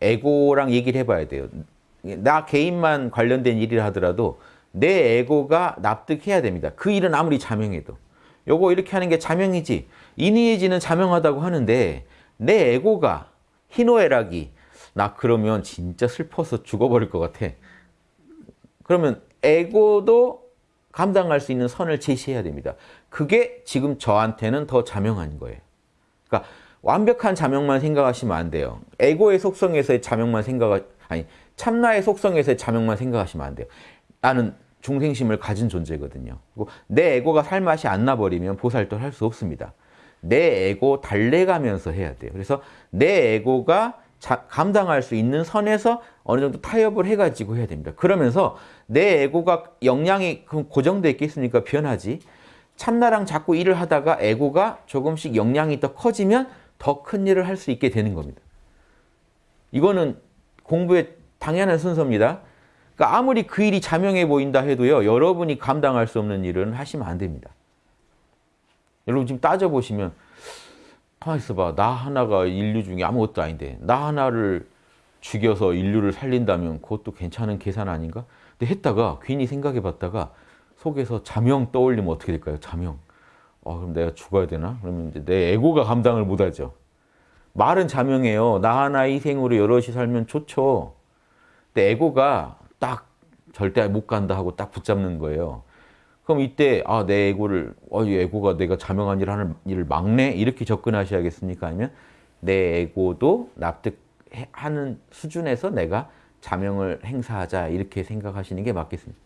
에고랑 얘기를 해봐야 돼요. 나 개인만 관련된 일을 하더라도 내 에고가 납득해야 됩니다. 그 일은 아무리 자명해도. 요거 이렇게 하는 게 자명이지. 인의해지는 자명하다고 하는데 내 에고가 희노애락이 나 그러면 진짜 슬퍼서 죽어버릴 것 같아. 그러면 에고도 감당할 수 있는 선을 제시해야 됩니다. 그게 지금 저한테는 더 자명한 거예요. 그러니까 완벽한 자명만 생각하시면 안 돼요. 에고의 속성에서의 자명만 생각 아니 참나의 속성에서의 자명만 생각하시면 안 돼요. 나는 중생심을 가진 존재거든요. 내 에고가 살 맛이 안 나버리면 보살도를 할수 없습니다. 내 에고 달래가면서 해야 돼요. 그래서 내 에고가 자, 감당할 수 있는 선에서 어느 정도 타협을 해가지고 해야 됩니다. 그러면서 내 에고가 역량이 고정되어 있겠습니까? 변하지. 참나랑 자꾸 일을 하다가 에고가 조금씩 역량이 더 커지면 더 큰 일을 할 수 있게 되는 겁니다. 이거는 공부의 당연한 순서입니다. 그러니까 아무리 그 일이 자명해 보인다 해도요. 여러분이 감당할 수 없는 일은 하시면 안 됩니다. 여러분 지금 따져보시면 가만히 있어봐. 나 하나가 인류 중에 아무것도 아닌데 나 하나를 죽여서 인류를 살린다면 그것도 괜찮은 계산 아닌가? 근데 했다가 괜히 생각해 봤다가 속에서 자명 떠올리면 어떻게 될까요? 자명. 어, 그럼 내가 죽어야 되나? 그러면 이제 내 에고가 감당을 못하죠. 말은 자명해요. 나 하나 희생으로 여럿이 살면 좋죠. 근데 에고가 딱 절대 못 간다 하고 딱 붙잡는 거예요. 그럼 이때 아 내 에고를 어, 이 에고가 내가 자명한 일을 하는 일을 막네 이렇게 접근하셔야겠습니까? 아니면 내 에고도 납득하는 수준에서 내가 자명을 행사하자 이렇게 생각하시는 게 맞겠습니다.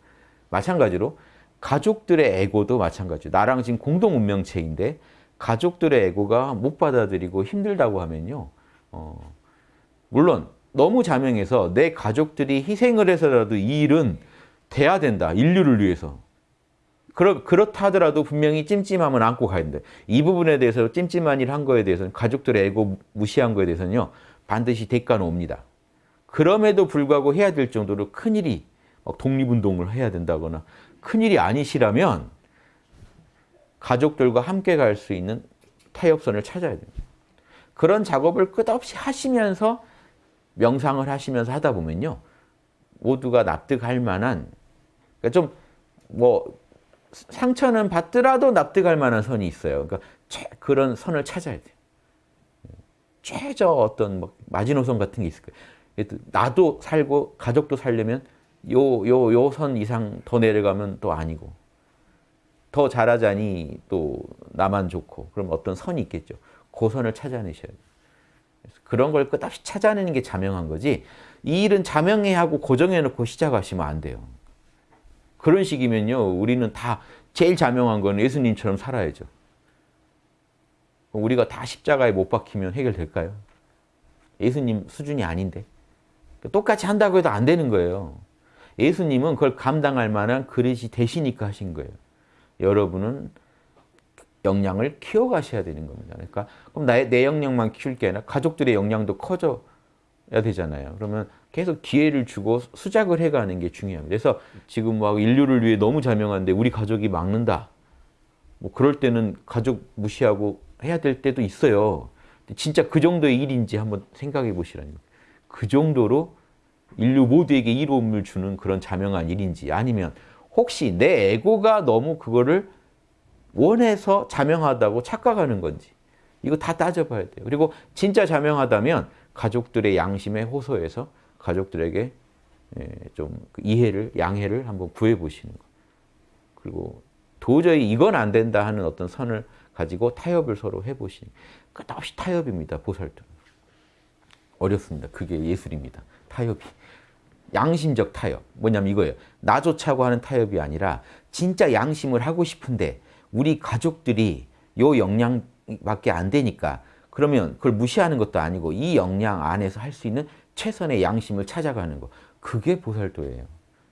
마찬가지로 가족들의 에고도 마찬가지로 나랑 지금 공동 운명체인데 가족들의 에고가 못 받아들이고 힘들다고 하면요. 어, 물론 너무 자명해서 내 가족들이 희생을 해서라도 이 일은 돼야 된다. 인류를 위해서. 그렇, 그렇다 하더라도 분명히 찜찜함은 안고 가야 된다. 이 부분에 대해서 찜찜한 일 한 거에 대해서는 가족들의 에고 무시한 거에 대해서는요. 반드시 대가는 옵니다. 그럼에도 불구하고 해야 될 정도로 큰일이 독립운동을 해야 된다거나 큰일이 아니시라면 가족들과 함께 갈 수 있는 타협선을 찾아야 됩니다. 그런 작업을 끝없이 하시면서 명상을 하시면서 하다 보면요. 모두가 납득할 만한 그러니까 좀뭐 상처는 받더라도 납득할 만한 선이 있어요. 그러니까 그런 선을 찾아야 돼요. 최저 어떤 뭐 마지노선 같은 게 있을 거예요. 나도 살고 가족도 살려면 요 요 요 선 이상 더 내려가면 또 아니고 더 잘하자니 또 나만 좋고 그럼 어떤 선이 있겠죠. 그 선을 찾아내셔야 돼요. 그런 걸 끝없이 찾아내는 게 자명한 거지 이 일은 자명해 하고 고정해 놓고 시작하시면 안 돼요. 그런 식이면요. 우리는 다 제일 자명한 건 예수님처럼 살아야죠. 우리가 다 십자가에 못 박히면 해결될까요? 예수님 수준이 아닌데. 똑같이 한다고 해도 안 되는 거예요. 예수님은 그걸 감당할 만한 그릇이 되시니까 하신 거예요. 여러분은 역량을 키워가셔야 되는 겁니다. 그러니까 그럼 나의 내 역량만 키울 게 아니라 가족들의 역량도 커져야 되잖아요. 그러면 계속 기회를 주고 수작을 해가는 게 중요합니다. 그래서 지금 막 인류를 위해 너무 자명한데 우리 가족이 막는다. 뭐 그럴 때는 가족 무시하고 해야 될 때도 있어요. 진짜 그 정도의 일인지 한번 생각해 보시라는 그 정도로 인류 모두에게 이로움을 주는 그런 자명한 일인지 아니면 혹시 내 에고가 너무 그거를 원해서 자명하다고 착각하는 건지 이거 다 따져봐야 돼요. 그리고 진짜 자명하다면 가족들의 양심에 호소해서 가족들에게 예, 좀그 이해를 양해를 한번 구해 보시는 거. 그리고 도저히 이건 안 된다 하는 어떤 선을 가지고 타협을 서로 해 보시는 끝없이 타협입니다. 보살도 어렵습니다. 그게 예술입니다. 타협이. 양심적 타협. 뭐냐면 이거예요. 나조차고 하는 타협이 아니라 진짜 양심을 하고 싶은데 우리 가족들이 요 역량밖에 안 되니까 그러면 그걸 무시하는 것도 아니고 이 역량 안에서 할 수 있는 최선의 양심을 찾아가는 거. 그게 보살도예요.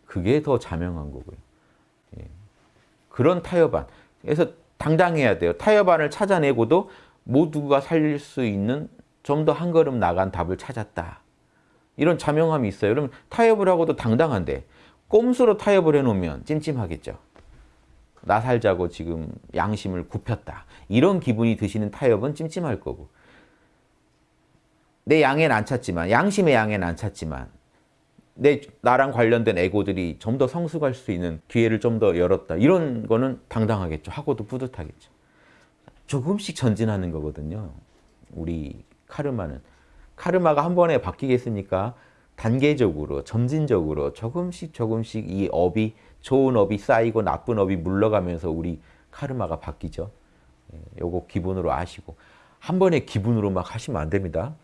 그게 더 자명한 거고요. 예. 그런 타협안. 그래서 당당해야 돼요. 타협안을 찾아내고도 모두가 살릴 수 있는 좀 더 한 걸음 나간 답을 찾았다. 이런 자명함이 있어요. 그러면 타협을 하고도 당당한데 꼼수로 타협을 해놓으면 찜찜하겠죠. 나 살자고 지금 양심을 굽혔다. 이런 기분이 드시는 타협은 찜찜할 거고 내 양에는 안 찼지만 양심의 양에는 안 찼지만 내 나랑 관련된 에고들이 좀 더 성숙할 수 있는 기회를 좀 더 열었다. 이런 거는 당당하겠죠. 하고도 뿌듯하겠죠. 조금씩 전진하는 거거든요. 우리 카르마는. 카르마가 한 번에 바뀌겠습니까? 단계적으로, 점진적으로 조금씩 조금씩 이 업이 좋은 업이 쌓이고 나쁜 업이 물러가면서 우리 카르마가 바뀌죠. 예, 요거 기본으로 아시고 한 번에 기분으로 막 하시면 안 됩니다.